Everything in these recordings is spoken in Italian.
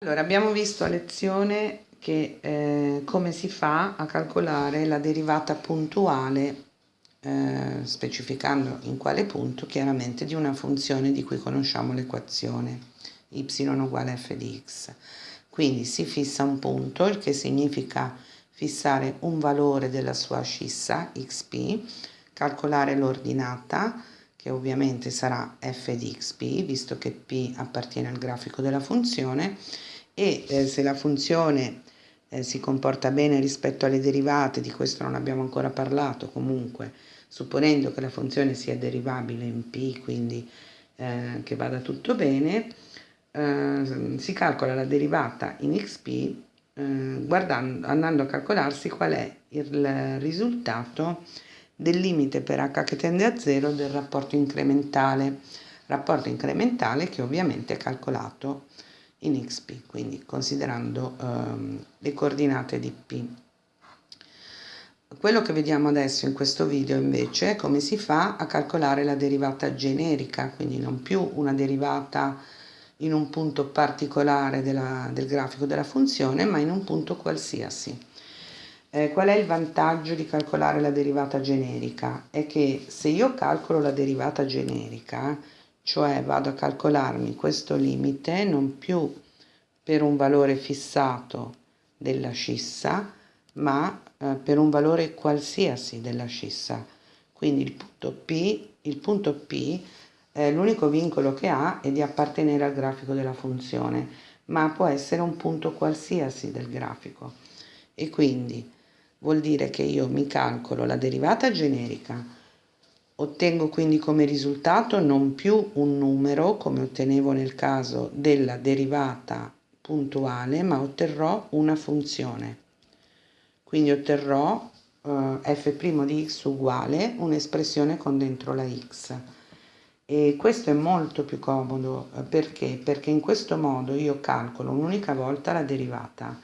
Allora, abbiamo visto a lezione che eh, come si fa a calcolare la derivata puntuale, eh, specificando in quale punto chiaramente di una funzione di cui conosciamo l'equazione y uguale f di x. Quindi si fissa un punto, il che significa fissare un valore della sua ascissa xp, calcolare l'ordinata, che ovviamente sarà f di xp, visto che p appartiene al grafico della funzione, e eh, se la funzione eh, si comporta bene rispetto alle derivate, di questo non abbiamo ancora parlato, comunque supponendo che la funzione sia derivabile in p, quindi eh, che vada tutto bene, eh, si calcola la derivata in xp eh, guardando, andando a calcolarsi qual è il risultato del limite per h che tende a 0 del rapporto incrementale, rapporto incrementale che ovviamente è calcolato in xp, quindi considerando ehm, le coordinate di p. Quello che vediamo adesso in questo video invece è come si fa a calcolare la derivata generica, quindi non più una derivata in un punto particolare della, del grafico della funzione, ma in un punto qualsiasi. Eh, qual è il vantaggio di calcolare la derivata generica? È che se io calcolo la derivata generica, cioè vado a calcolarmi questo limite non più per un valore fissato della scissa, ma eh, per un valore qualsiasi della scissa. Quindi il punto P, il punto P eh, l'unico vincolo che ha è di appartenere al grafico della funzione, ma può essere un punto qualsiasi del grafico. E quindi vuol dire che io mi calcolo la derivata generica, ottengo quindi come risultato non più un numero come ottenevo nel caso della derivata puntuale, ma otterrò una funzione. Quindi otterrò eh, f' di x uguale un'espressione con dentro la x. E questo è molto più comodo eh, perché? Perché in questo modo io calcolo un'unica volta la derivata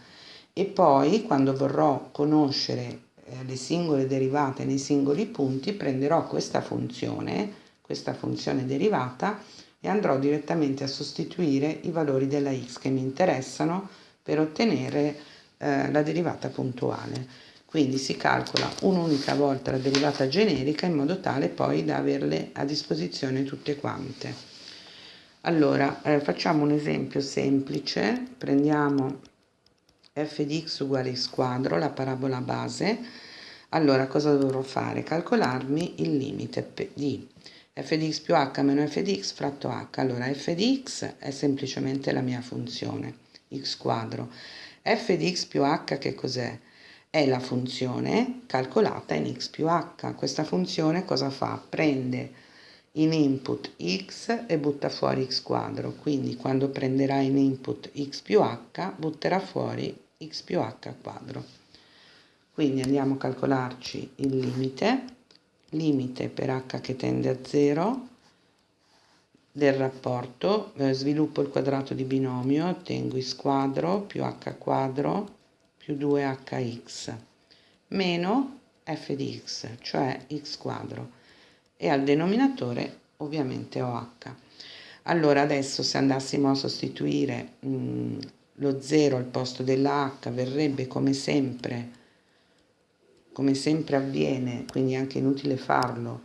e poi quando vorrò conoscere eh, le singole derivate nei singoli punti prenderò questa funzione, questa funzione derivata e andrò direttamente a sostituire i valori della x che mi interessano per ottenere eh, la derivata puntuale. Quindi si calcola un'unica volta la derivata generica in modo tale poi da averle a disposizione tutte quante. Allora, eh, facciamo un esempio semplice, prendiamo f di x uguale x quadro, la parabola base, allora cosa dovrò fare? Calcolarmi il limite di f di x più h meno f di x fratto h. Allora f di x è semplicemente la mia funzione, x quadro. f di x più h che cos'è? è la funzione calcolata in x più h. Questa funzione cosa fa? Prende in input x e butta fuori x quadro, quindi quando prenderà in input x più h butterà fuori x più h quadro. Quindi andiamo a calcolarci il limite, limite per h che tende a 0 del rapporto, eh, sviluppo il quadrato di binomio, ottengo x quadro più h quadro più 2hx meno f di x, cioè x quadro, e al denominatore ovviamente h. Allora adesso se andassimo a sostituire mh, mm, lo 0 al posto della h verrebbe come sempre, come sempre avviene, quindi è anche inutile farlo,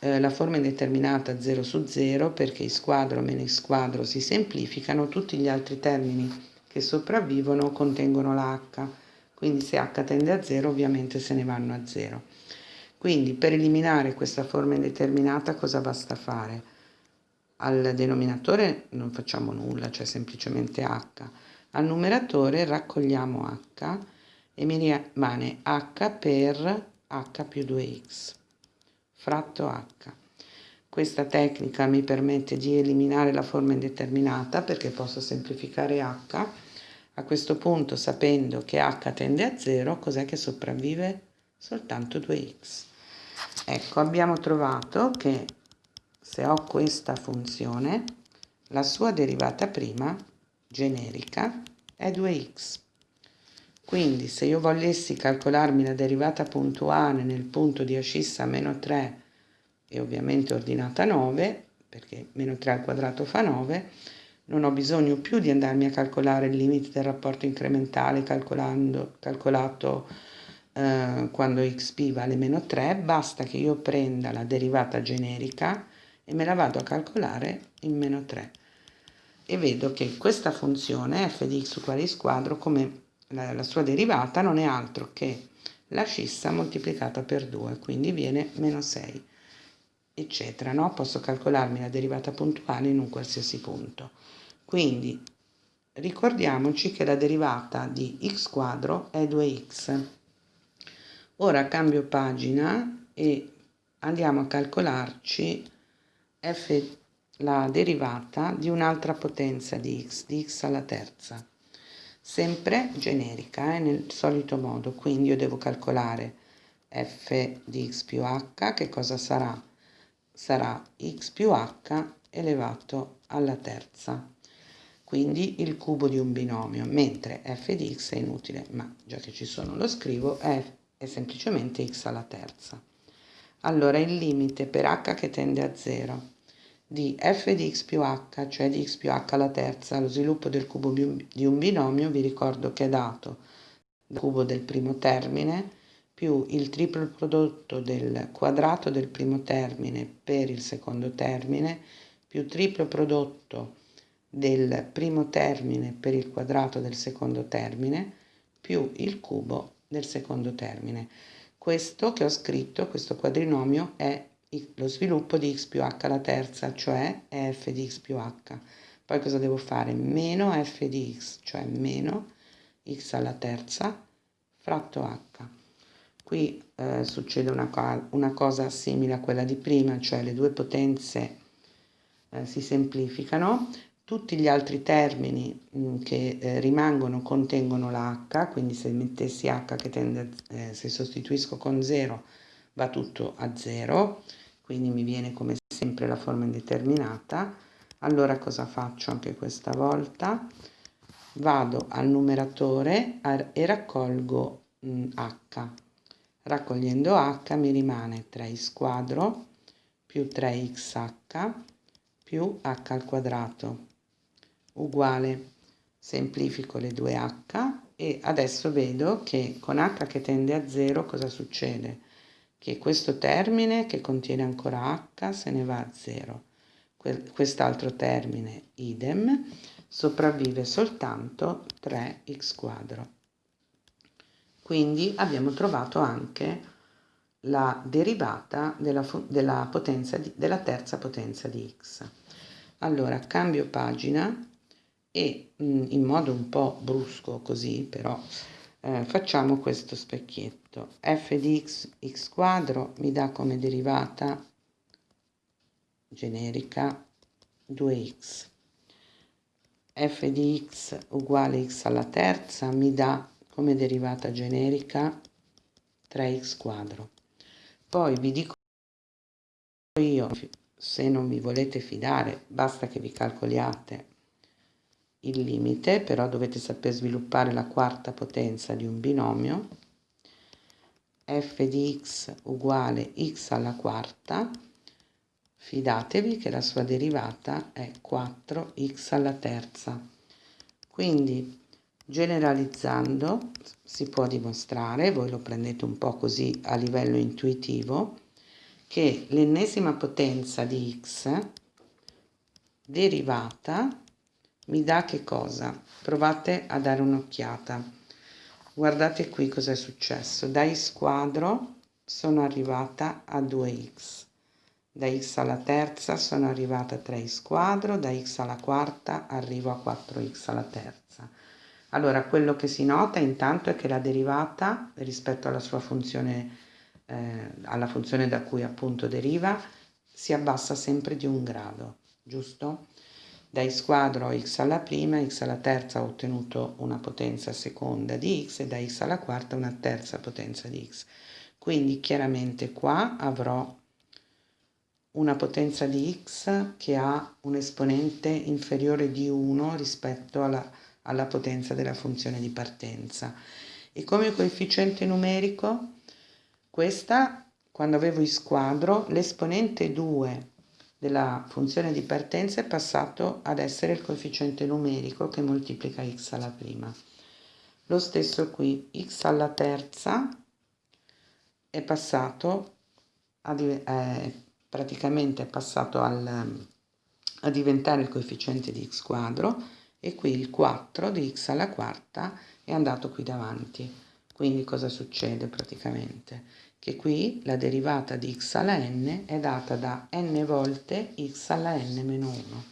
eh, la forma indeterminata 0 su 0 perché x quadro meno x quadro si semplificano, tutti gli altri termini che sopravvivono contengono la h, quindi se h tende a 0 ovviamente se ne vanno a 0. Quindi per eliminare questa forma indeterminata cosa basta fare? Al denominatore non facciamo nulla, cioè semplicemente h. Al numeratore raccogliamo h e mi rimane h per h più 2x fratto h. Questa tecnica mi permette di eliminare la forma indeterminata perché posso semplificare h a questo punto, sapendo che h tende a 0, cos'è che sopravvive? Soltanto 2x. Ecco, abbiamo trovato che se ho questa funzione, la sua derivata prima, generica, è 2x. Quindi se io volessi calcolarmi la derivata puntuale nel punto di ascissa meno 3 e ovviamente ordinata 9, perché meno 3 al quadrato fa 9, non ho bisogno più di andarmi a calcolare il limite del rapporto incrementale calcolato eh, quando xp vale meno 3, basta che io prenda la derivata generica e me la vado a calcolare in meno 3 e vedo che questa funzione f di x uguale x quadro come la, la sua derivata non è altro che la scissa moltiplicata per 2 quindi viene meno 6 eccetera no? posso calcolarmi la derivata puntuale in un qualsiasi punto quindi ricordiamoci che la derivata di x quadro è 2x ora cambio pagina e andiamo a calcolarci f la derivata di un'altra potenza di x, di x alla terza, sempre generica, eh, nel solito modo, quindi io devo calcolare f di x più h, che cosa sarà? Sarà x più h elevato alla terza, quindi il cubo di un binomio, mentre f di x è inutile, ma già che ci sono lo scrivo, è, è semplicemente x alla terza. Allora il limite per h che tende a 0 di f di x più h, cioè di x più h alla terza, lo sviluppo del cubo di un binomio, vi ricordo che è dato dal cubo del primo termine più il triplo prodotto del quadrato del primo termine per il secondo termine più triplo prodotto del primo termine per il quadrato del secondo termine più il cubo del secondo termine. Questo che ho scritto, questo quadrinomio, è lo sviluppo di x più h alla terza, cioè f di x più h. Poi cosa devo fare? Meno f di x, cioè meno x alla terza, fratto h. Qui eh, succede una, una, cosa simile a quella di prima, cioè le due potenze eh, si semplificano, tutti gli altri termini mh, mm, che eh, rimangono contengono la h, quindi se mettessi h che tende, eh, se sostituisco con 0 va tutto a 0, quindi mi viene come sempre la forma indeterminata. Allora cosa faccio anche questa volta? Vado al numeratore e raccolgo h. Raccogliendo h mi rimane 3x quadro più 3xh più h al quadrato. Uguale. Semplifico le due h e adesso vedo che con h che tende a 0 cosa succede? Che questo termine che contiene ancora h se ne va a 0. Quest'altro termine idem sopravvive soltanto 3x quadro. Quindi abbiamo trovato anche la derivata della, della, potenza di, della terza potenza di x. Allora cambio pagina e mm, in modo un po' brusco così però eh, facciamo questo specchietto. F di x, x quadro mi dà come derivata generica 2x f di x uguale x alla terza mi dà come derivata generica 3x quadro. Poi vi dico io se non vi volete fidare basta che vi calcoliate il limite, però dovete saper sviluppare la quarta potenza di un binomio, f di x uguale x alla quarta, fidatevi che la sua derivata è 4x alla terza. Quindi generalizzando si può dimostrare, voi lo prendete un po' così a livello intuitivo, che l'ennesima potenza di x derivata mi dà che cosa? Provate a dare un'occhiata. Guardate qui cosa è successo. Da x quadro sono arrivata a 2x. Da x alla terza sono arrivata a 3x quadro, da x alla quarta arrivo a 4x alla terza. Allora, quello che si nota intanto è che la derivata rispetto alla sua funzione, eh, alla funzione da cui appunto deriva, si abbassa sempre di un grado, giusto? Da x quadro x alla prima, x alla terza ho ottenuto una potenza seconda di x e da x alla quarta una terza potenza di x. Quindi chiaramente qua avrò una potenza di x che ha un esponente inferiore di 1 rispetto alla, alla potenza della funzione di partenza. E come coefficiente numerico, questa, quando avevo x quadro, l'esponente 2 della funzione di partenza è passato ad essere il coefficiente numerico che moltiplica x alla prima. Lo stesso qui, x alla terza è passato a, eh, praticamente è passato al, a diventare il coefficiente di x quadro e qui il 4 di x alla quarta è andato qui davanti. Quindi cosa succede praticamente? Che qui la derivata di x alla n è data da n volte x alla n meno 1.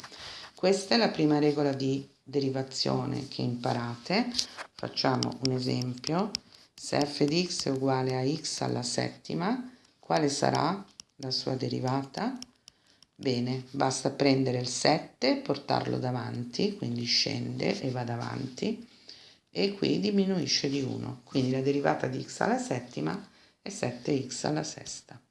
Questa è la prima regola di derivazione che imparate. Facciamo un esempio. Se f di x è uguale a x alla settima, quale sarà la sua derivata? Bene, basta prendere il 7, portarlo davanti, quindi scende e va davanti, e qui diminuisce di 1. Quindi la derivata di x alla settima è 7x alla sesta.